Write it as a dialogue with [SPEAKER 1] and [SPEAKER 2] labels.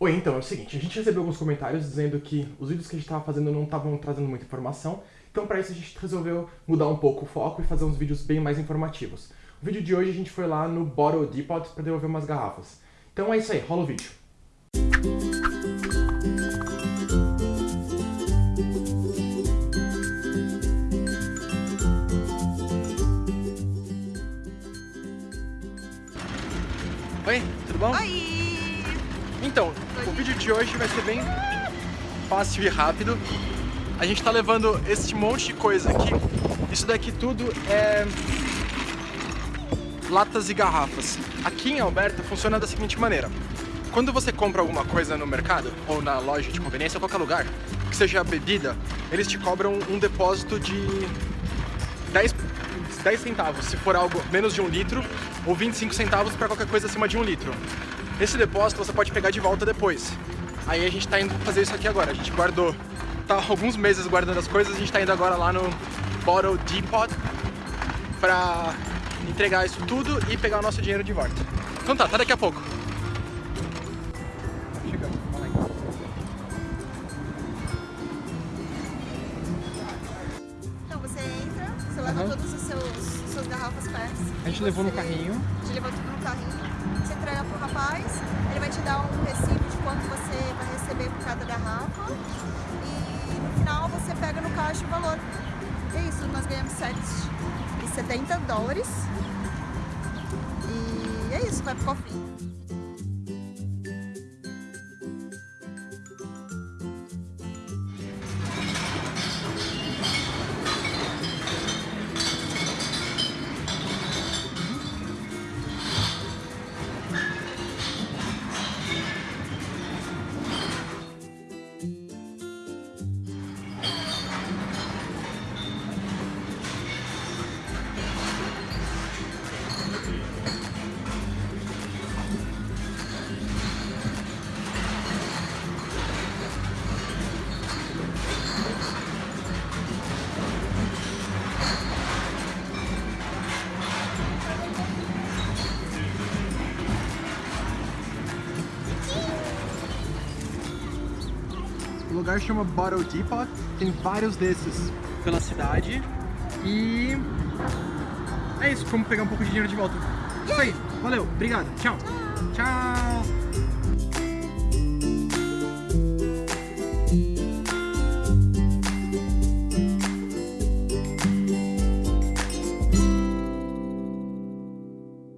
[SPEAKER 1] Oi, então, é o seguinte, a gente recebeu alguns comentários dizendo que os vídeos que a gente estava fazendo não estavam trazendo muita informação, então para isso a gente resolveu mudar um pouco o foco e fazer uns vídeos bem mais informativos. O vídeo de hoje a gente foi lá no Bottle Depot para devolver umas garrafas. Então é isso aí, rola o vídeo. Oi, tudo bom?
[SPEAKER 2] Oi!
[SPEAKER 1] Então, o vídeo de hoje vai ser bem fácil e rápido. A gente tá levando esse monte de coisa aqui. Isso daqui tudo é latas e garrafas. Aqui em Alberta funciona da seguinte maneira. Quando você compra alguma coisa no mercado, ou na loja de conveniência, ou qualquer lugar, que seja bebida, eles te cobram um depósito de 10, 10 centavos, se for algo menos de um litro, ou 25 centavos para qualquer coisa acima de um litro. Esse depósito você pode pegar de volta depois. Aí a gente tá indo fazer isso aqui agora. A gente guardou, tá alguns meses guardando as coisas, a gente tá indo agora lá no Bottle Depot pra entregar isso tudo e pegar o nosso dinheiro de volta. Então tá, até daqui a pouco. Então.
[SPEAKER 2] Você entra, você leva
[SPEAKER 1] Aham.
[SPEAKER 2] todas as suas garrafas pés.
[SPEAKER 1] A gente levou no carrinho.
[SPEAKER 2] A gente levou tudo no carrinho. Você entrega por cada garrafa. E no final você pega no caixa o valor. É isso, nós ganhamos 7,70 dólares. E é isso, vai pro cofrinho.
[SPEAKER 1] Lugar chama Bottle Depot, tem vários desses pela cidade e é isso, vamos pegar um pouco de dinheiro de volta. Isso aí, valeu, obrigado, tchau. Tchau.